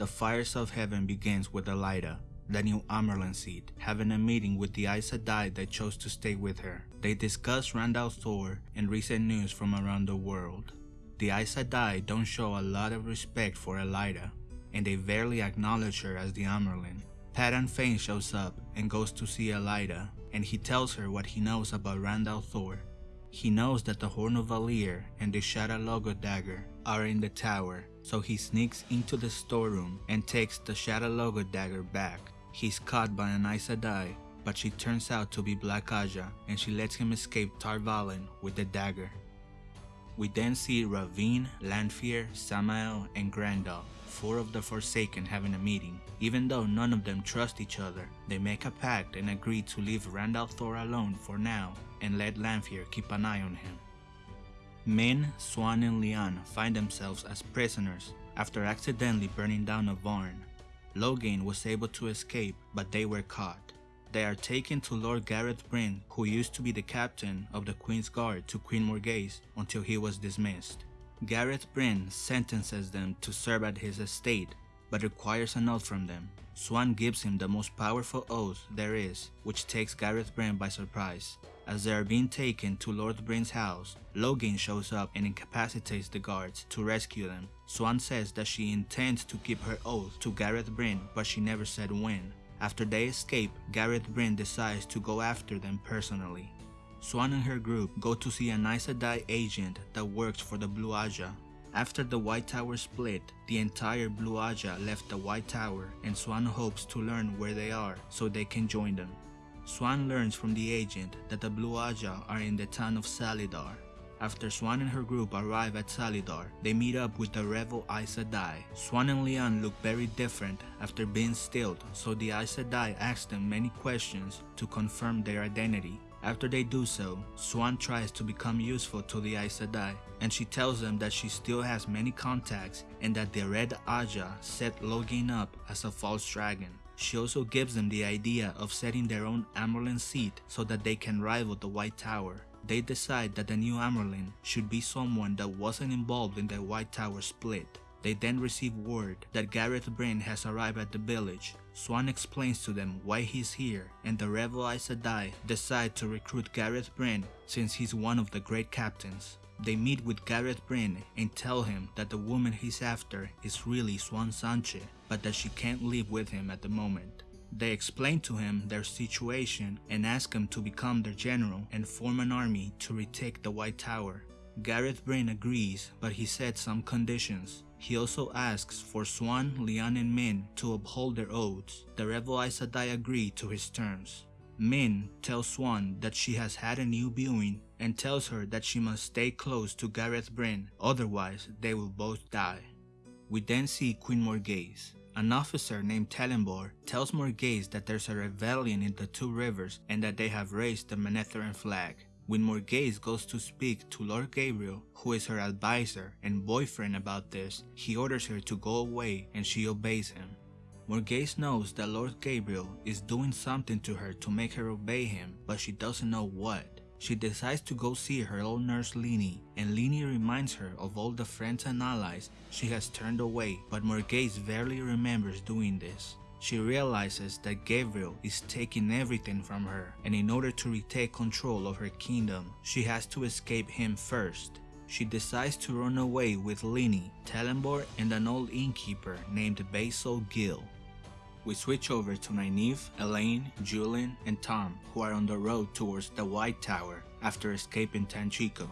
The Fires of Heaven begins with Elaida, the new Amyrlin seat, having a meeting with the Aes Sedai that chose to stay with her. They discuss Rand al'Thor and recent news from around the world. The Aes Sedai don't show a lot of respect for Elaida, and they barely acknowledge her as the Amyrlin. Padan Fain shows up and goes to see Elaida, and he tells her what he knows about Rand al'Thor. He knows that the Horn of Valere and the Shadar dagger are in the tower, so he sneaks into the storeroom and takes the Shadar dagger back. He's caught by an Aes Sedai, but she turns out to be Black Ajah and she lets him escape Tar Valon with the dagger. We then see Rahvin, Lanfear, Samael, and Graendal, four of the Forsaken having a meeting. Even though none of them trust each other, they make a pact and agree to leave Rand al'Thor alone for now and let Lanfear keep an eye on him. Min, Siuan and Leane find themselves as prisoners after accidentally burning down a barn. Logain was able to escape, but they were caught. They are taken to Lord Gareth Bryn, who used to be the captain of the Queen's Guard to Queen Morgase until he was dismissed. Gareth Bryn sentences them to serve at his estate, but requires an oath from them. Siuan gives him the most powerful oath there is, which takes Gareth Bryn by surprise. As they are being taken to Lord Bryn's house, Logain shows up and incapacitates the guards to rescue them. Siuan says that she intends to keep her oath to Gareth Bryn, but she never said when. After they escape, Gareth Bryn decides to go after them personally. Siuan and her group go to see an Aes Sedai agent that works for the Blue Ajah. After the White Tower split, the entire Blue Ajah left the White Tower and Siuan hopes to learn where they are so they can join them. Siuan learns from the agent that the Blue Ajah are in the town of Salidar. After Siuan and her group arrive at Salidar, they meet up with the rebel Aes Sedai. Siuan and Leane look very different after being stilled, so the Aes Sedai ask them many questions to confirm their identity. After they do so, Siuan tries to become useful to the Aes Sedai, and she tells them that she still has many contacts and that the Red Ajah set Logain up as a false dragon. She also gives them the idea of setting their own Amyrlin seat so that they can rival the White Tower. They decide that the new Amyrlin should be someone that wasn't involved in the White Tower split. They then receive word that Gareth Bryn has arrived at the village. Siuan explains to them why he's here and the rebel Aes Sedai decide to recruit Gareth Bryn since he's one of the great captains. They meet with Gareth Bryn and tell him that the woman he's after is really Siuan Sanche, but that she can't live with him at the moment. They explain to him their situation and ask him to become their general and form an army to retake the White Tower. Gareth Bryn agrees, but he sets some conditions. He also asks for Siuan, Leane, and Min to uphold their oaths. The rebel Aes Sedai agree to his terms. Min tells Siuan that she has had a new viewing and tells her that she must stay close to Gareth Bryn, otherwise they will both die. We then see Queen Morgase. An officer named Tallanvor tells Morgase that there's a rebellion in the Two Rivers and that they have raised the Manetheren flag. When Morgase goes to speak to Lord Gaebril, who is her advisor and boyfriend about this, he orders her to go away and she obeys him. Morgase knows that Lord Gaebril is doing something to her to make her obey him, but she doesn't know what. She decides to go see her old nurse Lini, and Lini reminds her of all the friends and allies she has turned away, but Morgase barely remembers doing this. She realizes that Gaebril is taking everything from her, and in order to retake control of her kingdom, she has to escape him first. She decides to run away with Lini, Tallanvor, and an old innkeeper named Basil Gill. We switch over to Nynaeve, Elayne, Juilin, and Thom, who are on the road towards the White Tower after escaping Tanchico.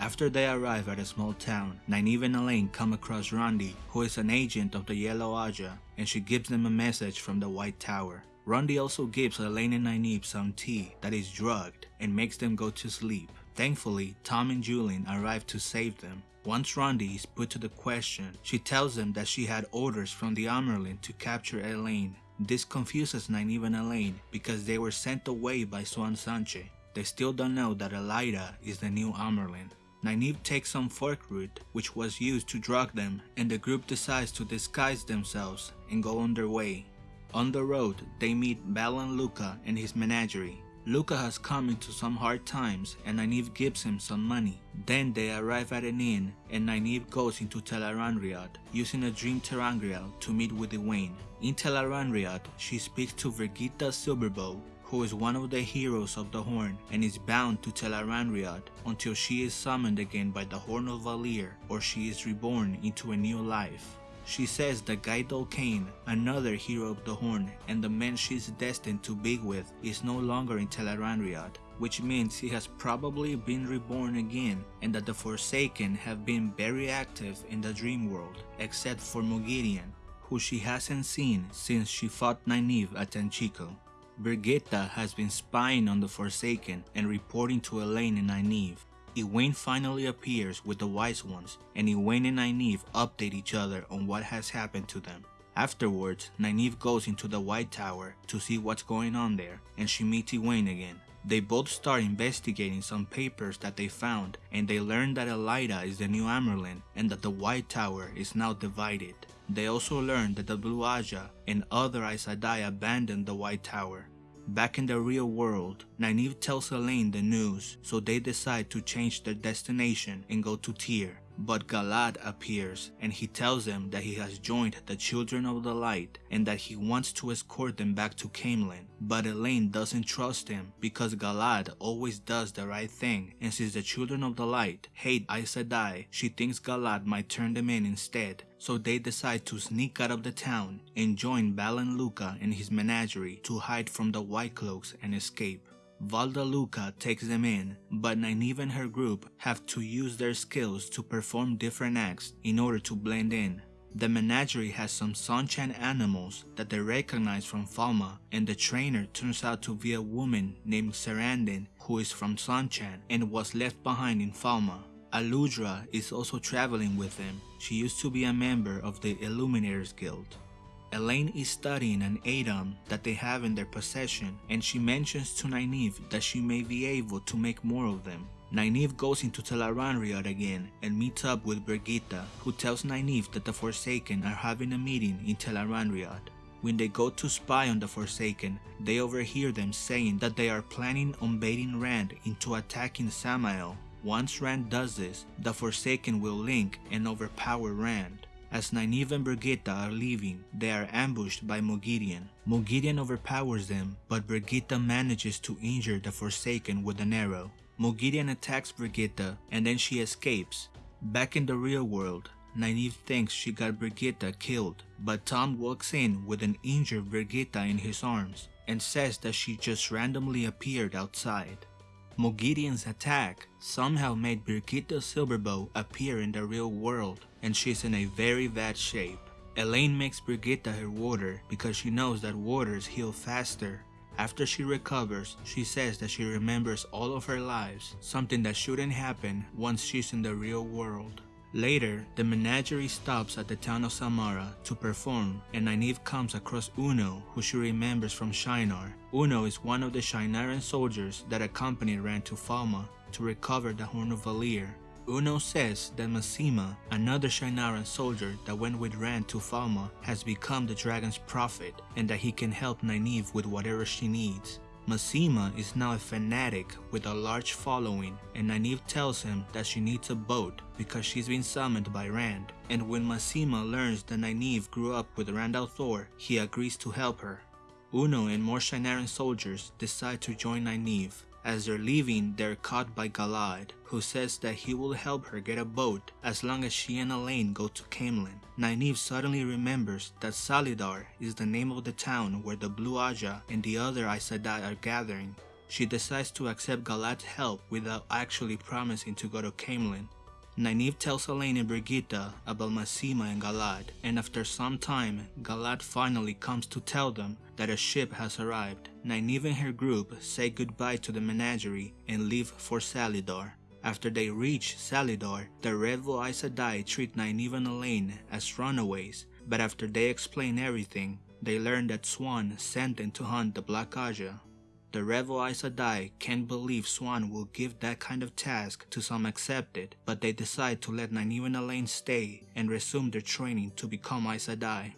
After they arrive at a small town, Nynaeve and Elayne come across Rondi, who is an agent of the Yellow Ajah, and she gives them a message from the White Tower. Rondi also gives Elayne and Nynaeve some tea that is drugged and makes them go to sleep. Thankfully, Thom and Juilin arrive to save them. Once Rondi is put to the question, she tells them that she had orders from the Amyrlin to capture Elayne. This confuses Nynaeve and Elayne because they were sent away by Siuan Sanche. They still don't know that Elaida is the new Amyrlin. Nynaeve takes some fork root, which was used to drug them, and the group decides to disguise themselves and go on their way. On the road, they meet Valan Luca and his menagerie. Luca has come into some hard times and Nynaeve gives him some money. Then they arrive at an inn and Nynaeve goes into Tel'aran'rhiod using a dream ter'angreal to meet with Egwene. In Tel'aran'rhiod, she speaks to Birgitte Silverbow who is one of the heroes of the Horn and is bound to Tel'aran'rhiod until she is summoned again by the Horn of Valere or she is reborn into a new life. She says that Gaidal Cain, another hero of the Horn and the man she is destined to be with, is no longer in Tel'aran'rhiod, which means he has probably been reborn again and that the Forsaken have been very active in the dream world, except for Moghedien, who she hasn't seen since she fought Nynaeve at Tanchico. Birgitte has been spying on the Forsaken and reporting to Elayne and Nynaeve. Egwene finally appears with the Wise Ones, and Egwene and Nynaeve update each other on what has happened to them. Afterwards, Nynaeve goes into the White Tower to see what's going on there, and she meets Egwene again. They both start investigating some papers that they found, and they learn that Elaida is the new Amyrlin, and that the White Tower is now divided. They also learn that the Blue Ajah and other Aes Sedai abandoned the White Tower. Back in the real world, Nynaeve tells Elayne the news, so they decide to change their destination and go to Tear. But Galad appears and he tells them that he has joined the Children of the Light and that he wants to escort them back to Caemlyn. But Elayne doesn't trust him because Galad always does the right thing and since the Children of the Light hate Aes Sedai, she thinks Galad might turn them in instead. So they decide to sneak out of the town and join Valan Luca and his menagerie to hide from the White Cloaks and escape. Valan Luca takes them in, but Nynaeve and her group have to use their skills to perform different acts in order to blend in. The menagerie has some Seanchan animals that they recognize from Falme, and the trainer turns out to be a woman named Cerandin who is from Seanchan and was left behind in Falme. Aludra is also traveling with them. She used to be a member of the Illuminators Guild. Elayne is studying an a'dam that they have in their possession and she mentions to Nynaeve that she may be able to make more of them. Nynaeve goes into Tel'aran'rhiod again and meets up with Birgitte who tells Nynaeve that the Forsaken are having a meeting in Tel'aran'rhiod. When they go to spy on the Forsaken, they overhear them saying that they are planning on baiting Rand into attacking Samael. Once Rand does this, the Forsaken will link and overpower Rand. As Nynaeve and Birgitte are leaving, they are ambushed by Moghedien. Moghedien overpowers them, but Birgitte manages to injure the Forsaken with an arrow. Moghedien attacks Birgitte and then she escapes. Back in the real world, Nynaeve thinks she got Birgitte killed, but Thom walks in with an injured Birgitte in his arms and says that she just randomly appeared outside. Moghedien's attack somehow made Birgitte Silverbow appear in the real world and she's in a very bad shape. Elayne makes Birgitte her warder because she knows that warders heal faster. After she recovers, she says that she remembers all of her lives, something that shouldn't happen once she's in the real world. Later, the menagerie stops at the town of Samara to perform and Nynaeve comes across Uno who she remembers from Shienar. Uno is one of the Shienaran soldiers that accompanied Rand to Falme to recover the Horn of Valere. Uno says that Masema, another Shienaran soldier that went with Rand to Falme, has become the dragon's prophet and that he can help Nynaeve with whatever she needs. Masema is now a fanatic with a large following and Nynaeve tells him that she needs a boat because she's been summoned by Rand. And when Masema learns that Nynaeve grew up with Rand al'Thor, he agrees to help her. Uno and more Shienaran soldiers decide to join Nynaeve. As they're leaving, they're caught by Galad, who says that he will help her get a boat as long as she and Elayne go to Caemlyn. Nynaeve suddenly remembers that Salidar is the name of the town where the Blue Ajah and the other Aes Sedai are gathering. She decides to accept Galad's help without actually promising to go to Caemlyn. Nynaeve tells Elayne and Birgitte about Masema and Galad, and after some time, Galad finally comes to tell them that a ship has arrived. Nynaeve and her group say goodbye to the menagerie and leave for Salidar. After they reach Salidar, the Redwood Aes Sedai treat Nynaeve and Elayne as runaways, but after they explain everything, they learn that Siuan sent them to hunt the Black Ajah. The Redwood Aes Sedai can't believe Siuan will give that kind of task to some accepted, but they decide to let Nynaeve and Elayne stay and resume their training to become Aes Sedai.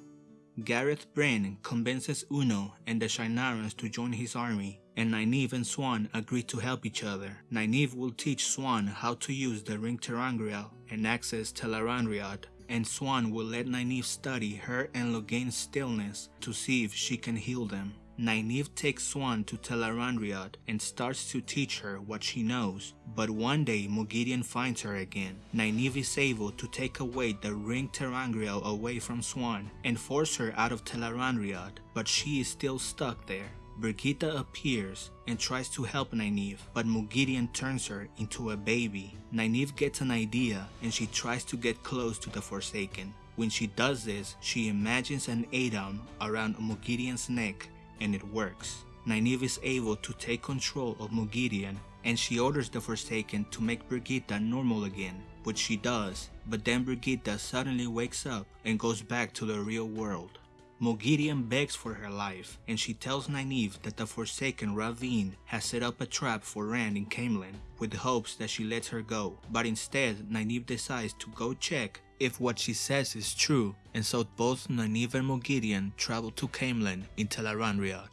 Gareth Bryn convinces Uno and the Shienarans to join his army, and Nynaeve and Siuan agree to help each other. Nynaeve will teach Siuan how to use the Ring ter'angreal and access Tel'aran'rhiod, and Siuan will let Nynaeve study her and Logain's stillness to see if she can heal them. Nynaeve takes Siuan to Tel'aran'rhiod and starts to teach her what she knows, but one day Moghedien finds her again. Nynaeve is able to take away the Ring ter'angreal away from Siuan and force her out of Tel'aran'rhiod, but she is still stuck there. Birgitte appears and tries to help Nynaeve, but Moghedien turns her into a baby. Nynaeve gets an idea and she tries to get close to the Forsaken. When she does this, she imagines an a'dam around Moghedien's neck and it works. Nynaeve is able to take control of Moghedien and she orders the Forsaken to make Birgitte normal again, which she does, but then Birgitte suddenly wakes up and goes back to the real world. Moghedien begs for her life, and she tells Nynaeve that the Forsaken Rahvin has set up a trap for Rand in Caemlyn, with hopes that she lets her go, but instead Nynaeve decides to go check if what she says is true, and so both Nynaeve and Moghedien travel to Caemlyn in Tel'aran'rhiod.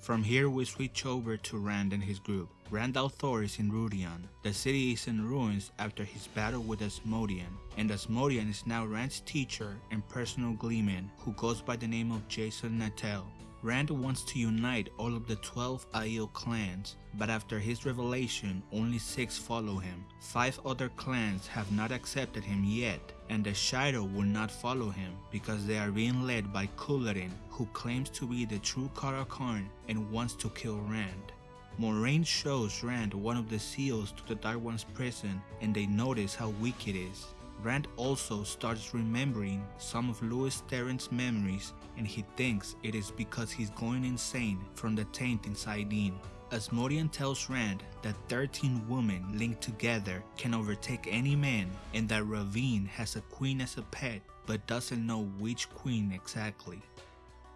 From here we switch over to Rand and his group. Rand al'Thor is in Rhuidean. The city is in ruins after his battle with Asmodean, and Asmodean is now Rand's teacher and personal gleeman who goes by the name of Jasin Natael. Rand wants to unite all of the 12 Aiel clans, but after his revelation, only 6 follow him. 5 other clans have not accepted him yet, and the Shaido will not follow him because they are being led by Couladin, who claims to be the true Car'a'carn and wants to kill Rand. Moiraine shows Rand one of the seals to the Dark One's prison and they notice how weak it is. Rand also starts remembering some of Lews Therin's memories and he thinks it is because he's going insane from the taint inside Yen. Asmodean tells Rand that 13 women linked together can overtake any man and that Rahvin has a queen as a pet but doesn't know which queen exactly.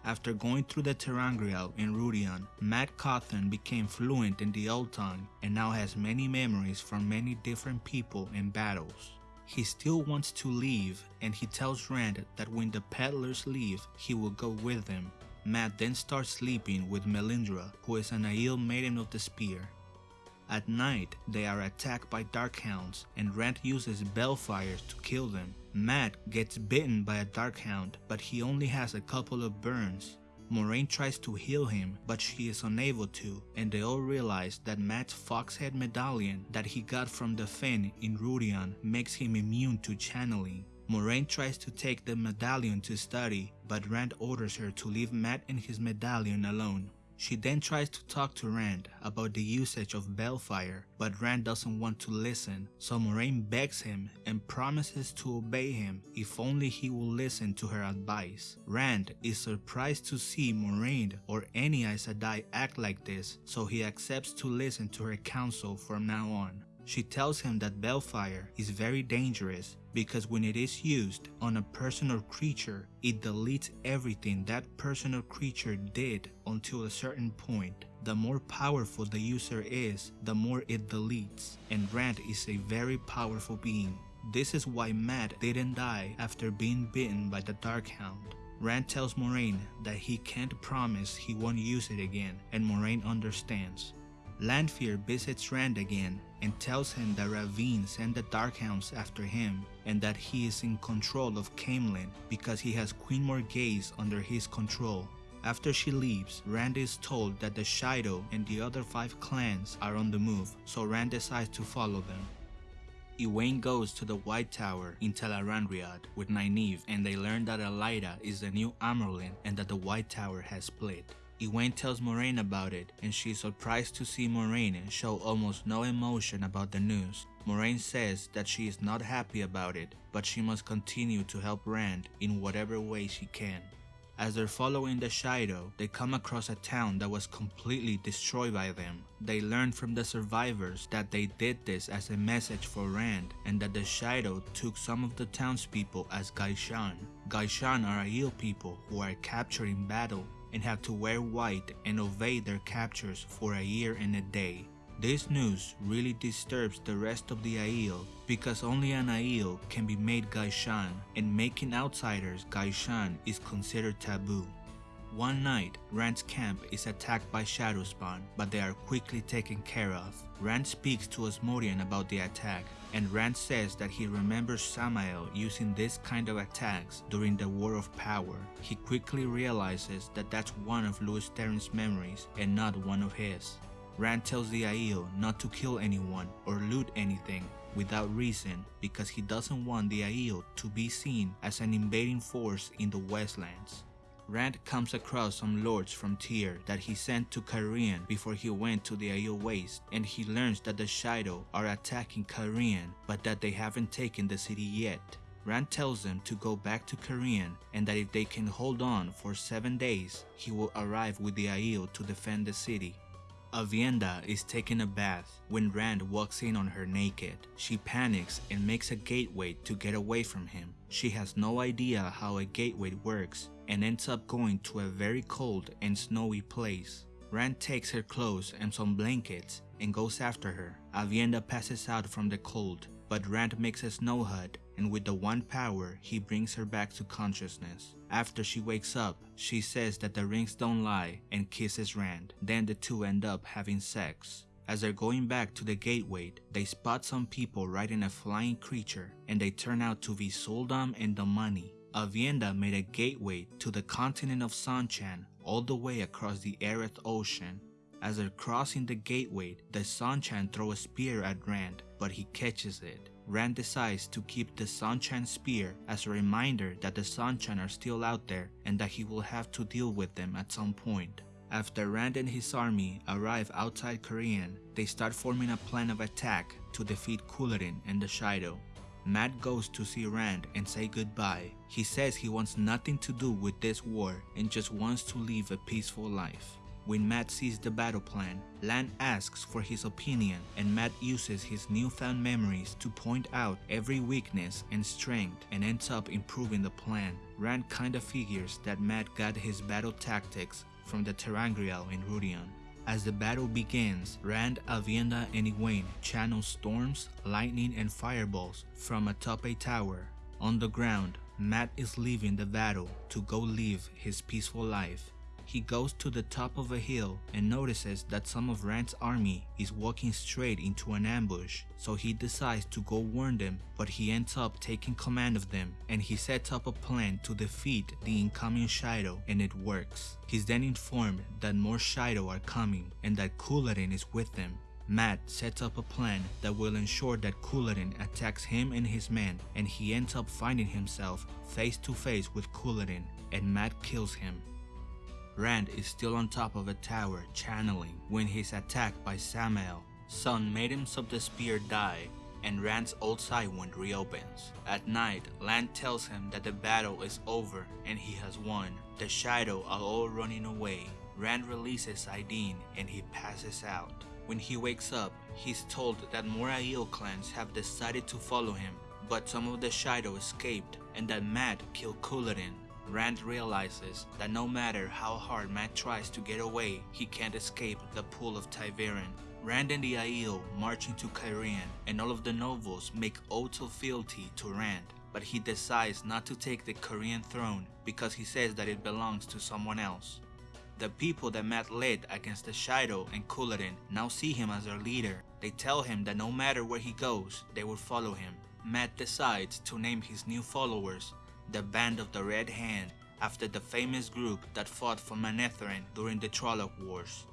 After going through the ter'angreal in Rhuidean, Mat Cauthon became fluent in the old tongue and now has many memories from many different people and battles. He still wants to leave and he tells Rand that when the peddlers leave, he will go with them. Mat then starts sleeping with Melindhra, who is an Aiel Maiden of the Spear. At night, they are attacked by Darkhounds and Rand uses Balefires to kill them. Mat gets bitten by a Darkhound, but he only has a couple of burns. Moiraine tries to heal him, but she is unable to, and they all realize that Mat's foxhead medallion that he got from the Fen in Rhuidean makes him immune to channeling. Moiraine tries to take the medallion to study, but Rand orders her to leave Mat and his medallion alone. She then tries to talk to Rand about the usage of Balefire, but Rand doesn't want to listen, so Moiraine begs him and promises to obey him if only he will listen to her advice. Rand is surprised to see Moiraine or any Aes Sedai act like this, so he accepts to listen to her counsel from now on. She tells him that Balefire is very dangerous because when it is used on a person or creature, it deletes everything that person or creature did until a certain point. The more powerful the user is, the more it deletes, and Rand is a very powerful being. This is why Mat didn't die after being bitten by the Darkhound. Rand tells Moiraine that he can't promise he won't use it again, and Moiraine understands. Lanfear visits Rand again and tells him that Rahvin sent the Darkhounds after him and that he is in control of Caemlyn because he has Queen Morgase under his control. After she leaves, Rand is told that the Shaido and the other five clans are on the move, so Rand decides to follow them. Egwene goes to the White Tower in Tel'aran'rhiod with Nynaeve and they learn that Elaida is the new Amyrlin and that the White Tower has split. Egwene tells Moiraine about it and she is surprised to see Moiraine show almost no emotion about the news. Moiraine says that she is not happy about it, but she must continue to help Rand in whatever way she can. As they're following the Shaido, they come across a town that was completely destroyed by them. They learn from the survivors that they did this as a message for Rand and that the Shaido took some of the townspeople as Gai'shain. Gai'shain are Aiel people who are captured in battle and have to wear white and obey their captors for a year and a day. This news really disturbs the rest of the Aiel because only an Aiel can be made Gai'shain and making outsiders Gai'shain is considered taboo. One night, Rand's camp is attacked by Shadowspawn, but they are quickly taken care of. Rand speaks to Asmodean about the attack, and Rand says that he remembers Samael using this kind of attacks during the War of Power. He quickly realizes that that's one of Lews Therin's memories and not one of his. Rand tells the Aiel not to kill anyone or loot anything without reason because he doesn't want the Aiel to be seen as an invading force in the Westlands. Rand comes across some lords from Tear that he sent to Cairhien before he went to the Aiel Waste and he learns that the Shaido are attacking Cairhien but that they haven't taken the city yet. Rand tells them to go back to Cairhien and that if they can hold on for 7 days, he will arrive with the Aiel to defend the city. Aviendha is taking a bath when Rand walks in on her naked. She panics and makes a gateway to get away from him. She has no idea how a gateway works and ends up going to a very cold and snowy place. Rand takes her clothes and some blankets and goes after her. Aviendha passes out from the cold, but Rand makes a snow hut and with the one power, he brings her back to consciousness. After she wakes up, she says that the rings don't lie and kisses Rand. Then the two end up having sex. As they're going back to the gateway, they spot some people riding a flying creature and they turn out to be sul'dam and the money. Aviendha made a gateway to the continent of Seanchan all the way across the Aryth Ocean. As they're crossing the gateway, the Seanchan throw a spear at Rand, but he catches it. Rand decides to keep the Seanchan spear as a reminder that the Seanchan are still out there and that he will have to deal with them at some point. After Rand and his army arrive outside Cairhien, they start forming a plan of attack to defeat Couladin and the Shaido. Mat goes to see Rand and say goodbye. He says he wants nothing to do with this war and just wants to live a peaceful life. When Mat sees the battle plan, Lan asks for his opinion and Mat uses his newfound memories to point out every weakness and strength and ends up improving the plan. Rand kinda figures that Mat got his battle tactics from the ter'angreal in Rhuidean. As the battle begins, Rand, Aviendha, and Egwene channel storms, lightning, and fireballs from atop a tower. On the ground, Mat is leaving the battle to go live his peaceful life. He goes to the top of a hill and notices that some of Rand's army is walking straight into an ambush, so he decides to go warn them, but he ends up taking command of them and he sets up a plan to defeat the incoming Shaido and it works. He's then informed that more Shaido are coming and that Couladin is with them. Mat sets up a plan that will ensure that Couladin attacks him and his men and he ends up finding himself face to face with Couladin and Mat kills him. Rand is still on top of a tower channeling when he's attacked by Samael. Sun him of the Spear die and Rand's old side wound reopens. At night, Lan tells him that the battle is over and he has won. The Shaido are all running away. Rand releases Saidin and he passes out. When he wakes up, he's told that more Aiel clans have decided to follow him, but some of the Shaido escaped and that Mat killed Couladin. Rand realizes that no matter how hard Mat tries to get away, he can't escape the pool of ta'veren. Rand and the Aiel march into Cairhien and all of the nobles make oaths of fealty to Rand, but he decides not to take the Cairhien throne because he says that it belongs to someone else. The people that Mat led against the Shaido and Couladin now see him as their leader. They tell him that no matter where he goes, they will follow him. Mat decides to name his new followers the Band of the Red Hand after the famous group that fought for Manetheren during the Trolloc Wars.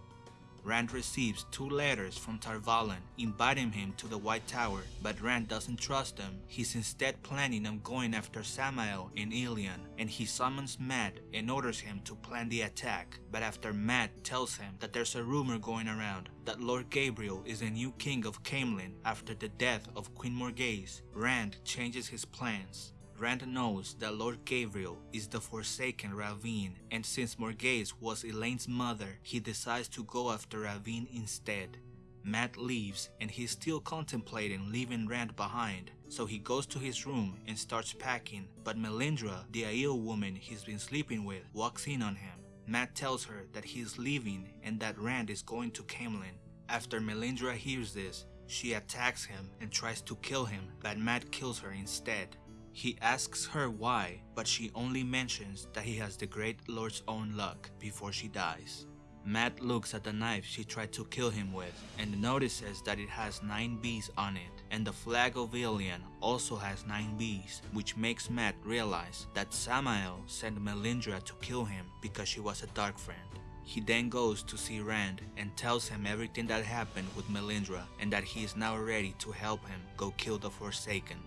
Rand receives two letters from Tar Valon inviting him to the White Tower, but Rand doesn't trust them. He's instead planning on going after Samael in Illian, and he summons Mat and orders him to plan the attack. But after Mat tells him that there's a rumor going around that Lord Gaebril is the new king of Caemlyn after the death of Queen Morgase, Rand changes his plans. Rand knows that Lord Gaebril is the Forsaken Rahvin, and since Morgase was Elayne's mother, he decides to go after Rahvin instead. Mat leaves and he's still contemplating leaving Rand behind, so he goes to his room and starts packing, but Melindhra, the Aiel woman he's been sleeping with, walks in on him. Mat tells her that he's leaving and that Rand is going to Caemlyn. After Melindhra hears this, she attacks him and tries to kill him, but Mat kills her instead. He asks her why, but she only mentions that he has the Great Lord's own luck before she dies. Mat looks at the knife she tried to kill him with and notices that it has 9 bees on it and the flag of Illian also has 9 bees which makes Mat realize that Samael sent Melindhra to kill him because she was a dark friend. He then goes to see Rand and tells him everything that happened with Melindhra and that he is now ready to help him go kill the Forsaken.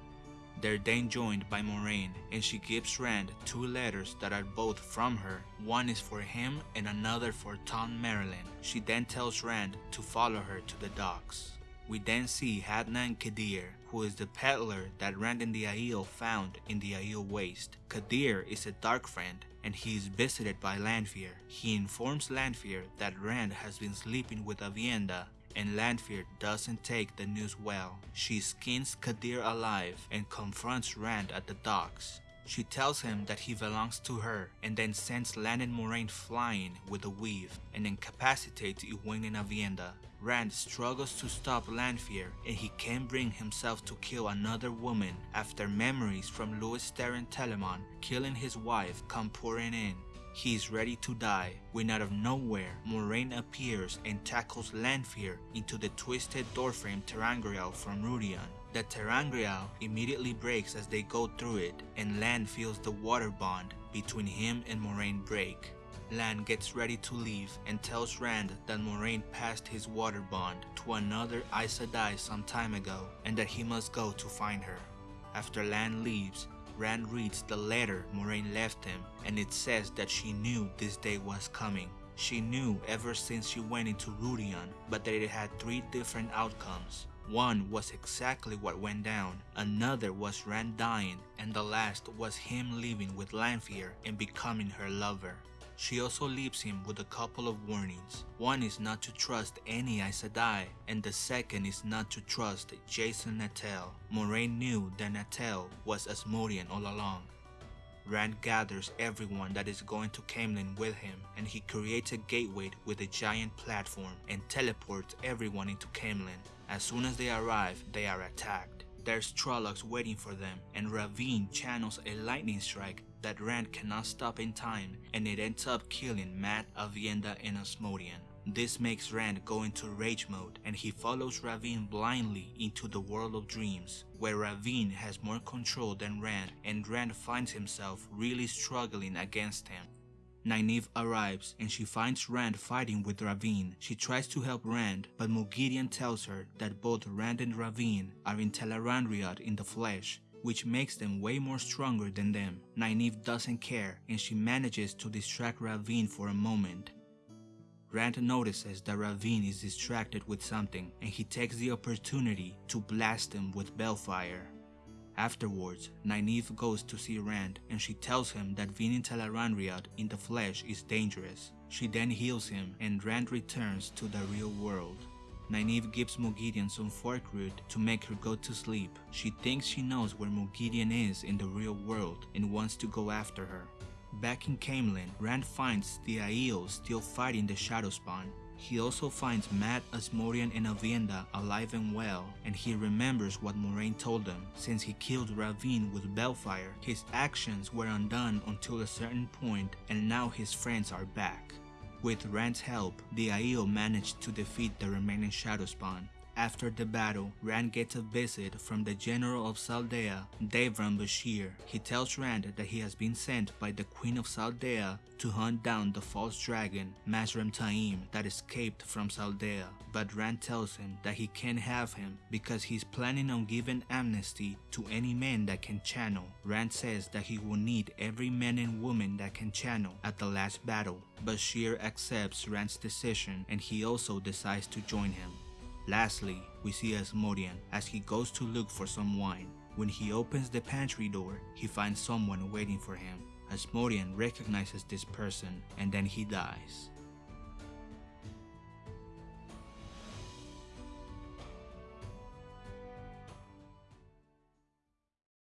They're then joined by Moiraine and she gives Rand two letters that are both from her. One is for him and another for Thom Merrilin. She then tells Rand to follow her to the docks. We then see Hadnan Kadir, who is the peddler that Rand and the Aiel found in the Aiel Waste. Kadir is a dark friend and he is visited by Lanfear. He informs Lanfear that Rand has been sleeping with Aviendha and Lanfear doesn't take the news well. She skins Kadir alive and confronts Rand at the docks. She tells him that he belongs to her and then sends Lan and Moiraine flying with a weave and incapacitates Egwene and Aviendha. Rand struggles to stop Lanfear and he can't bring himself to kill another woman after memories from Lews Therin Telamon killing his wife come pouring in. He is ready to die when out of nowhere Moiraine appears and tackles Lanfear into the twisted doorframe ter'angreal from Rhuidean. The ter'angreal immediately breaks as they go through it and Lan feels the Warder bond between him and Moiraine break. Lan gets ready to leave and tells Rand that Moiraine passed his Warder bond to another Aes Sedai some time ago and that he must go to find her. After Lan leaves, Rand reads the letter Moiraine left him and it says that she knew this day was coming. She knew ever since she went into Rhuidean, but that it had three different outcomes. One was exactly what went down, another was Rand dying, and the last was him leaving with Lanfear and becoming her lover. She also leaves him with a couple of warnings. One is not to trust any Aes Sedai, and the second is not to trust Jasin Natael. Moiraine knew that Natael was Asmodean all along. Rand gathers everyone that is going to Caemlyn with him and he creates a gateway with a giant platform and teleports everyone into Caemlyn. As soon as they arrive, they are attacked. There's Trollocs waiting for them and Rahvin channels a lightning strike that Rand cannot stop in time and it ends up killing Mat, Aviendha, and Asmodean. This makes Rand go into rage mode and he follows Rahvin blindly into the world of dreams where Rahvin has more control than Rand and Rand finds himself really struggling against him. Nynaeve arrives and she finds Rand fighting with Rahvin. She tries to help Rand, but Moghedien tells her that both Rand and Rahvin are in Tel'aran'rhiod in the flesh, which makes them way more stronger than them. Nynaeve doesn't care and she manages to distract Rahvin for a moment. Rand notices that Rahvin is distracted with something and he takes the opportunity to blast him with balefire. Afterwards, Nynaeve goes to see Rand and she tells him that being in Tel'aran'rhiod in the flesh is dangerous. She then heals him and Rand returns to the real world. Nynaeve gives Moghedien some fork root to make her go to sleep. She thinks she knows where Moghedien is in the real world and wants to go after her. Back in Caemlyn, Rand finds the Aiel still fighting the Shadowspawn. He also finds Mat, Asmodean and Aviendha alive and well, and he remembers what Moiraine told him. Since he killed Rahvin with Balefire, his actions were undone until a certain point and now his friends are back. With Rand's help, the Aiel managed to defeat the remaining Shadowspawn. After the battle, Rand gets a visit from the General of Saldaea, Davram Bashere. He tells Rand that he has been sent by the Queen of Saldaea to hunt down the false dragon, Mazrim Taim, that escaped from Saldaea. But Rand tells him that he can't have him because he's planning on giving amnesty to any man that can channel. Rand says that he will need every man and woman that can channel at the last battle. Bashere accepts Rand's decision and he also decides to join him. Lastly, we see Asmodean as he goes to look for some wine. When he opens the pantry door, he finds someone waiting for him. Asmodean recognizes this person and then he dies.